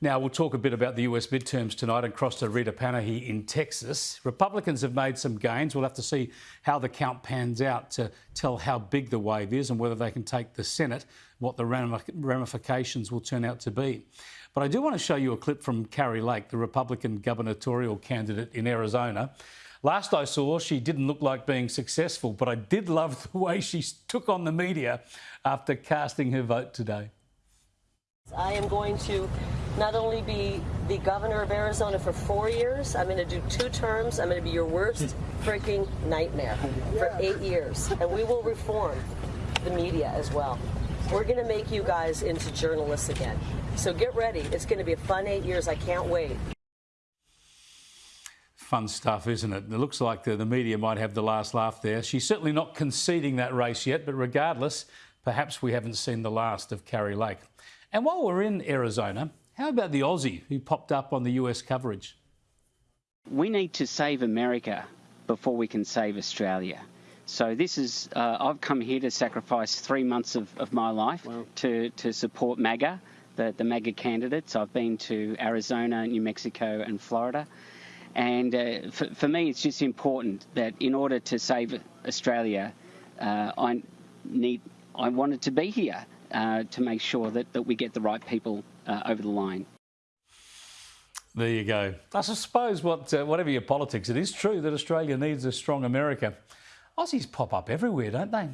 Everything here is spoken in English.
Now, we'll talk a bit about the US midterms tonight and cross to Rita Panahi in Texas. Republicans have made some gains. We'll have to see how the count pans out to tell how big the wave is and whether they can take the Senate, what the ramifications will turn out to be. But I do want to show you a clip from Kari Lake, the Republican gubernatorial candidate in Arizona. Last I saw, she didn't look like being successful, but I did love the way she took on the media after casting her vote today. I am going to not only be the governor of Arizona for four years, I'm going to do two terms. I'm going to be your worst freaking nightmare for eight years. And we will reform the media as well. We're going to make you guys into journalists again. So get ready. It's going to be a fun eight years. I can't wait. Fun stuff, isn't it? It looks like the, the media might have the last laugh there. She's certainly not conceding that race yet, but regardless, perhaps we haven't seen the last of Kari Lake. And while we're in Arizona, how about the Aussie who popped up on the US coverage? We need to save America before we can save Australia. So this is, uh, I've come here to sacrifice three months of, of my life wow. to, to support MAGA, the, the MAGA candidates. I've been to Arizona, New Mexico and Florida. And uh, for, for, me, it's just important that in order to save Australia, uh, I need, I wanted to be here uh, to make sure that, that we get the right people uh, over the line. There you go. I suppose what, uh, whatever your politics, it is true that Australia needs a strong America. Aussies pop up everywhere, don't they?